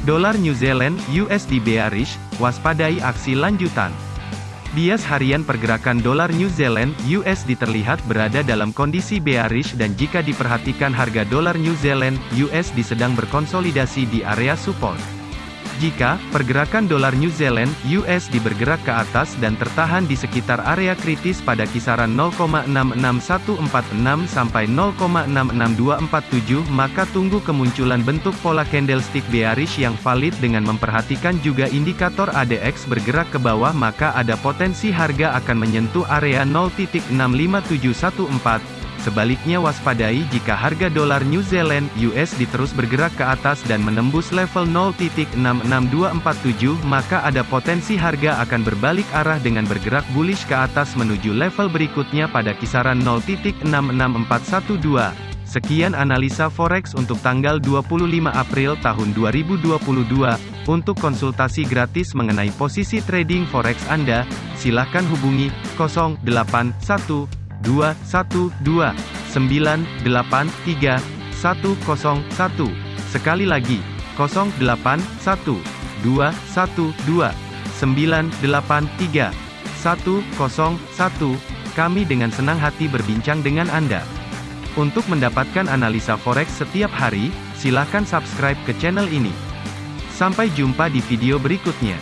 Dolar New Zealand USD bearish, waspadai aksi lanjutan. Bias harian pergerakan dolar New Zealand USD terlihat berada dalam kondisi bearish dan jika diperhatikan harga dolar New Zealand USD sedang berkonsolidasi di area support. Jika pergerakan dolar New Zealand (USD) bergerak ke atas dan tertahan di sekitar area kritis pada kisaran 0,66146 sampai 0,66247, maka tunggu kemunculan bentuk pola candlestick bearish yang valid dengan memperhatikan juga indikator ADX bergerak ke bawah maka ada potensi harga akan menyentuh area 0.65714 Sebaliknya waspadai jika harga dolar New Zealand US diterus bergerak ke atas dan menembus level 0.66247 maka ada potensi harga akan berbalik arah dengan bergerak bullish ke atas menuju level berikutnya pada kisaran 0.66412. Sekian analisa forex untuk tanggal 25 April tahun 2022. Untuk konsultasi gratis mengenai posisi trading forex Anda, silakan hubungi 081. 081212983101. Sekali lagi, 081212983101. Kami dengan senang hati berbincang dengan Anda. Untuk mendapatkan analisa forex setiap hari, silahkan subscribe ke channel ini. Sampai jumpa di video berikutnya.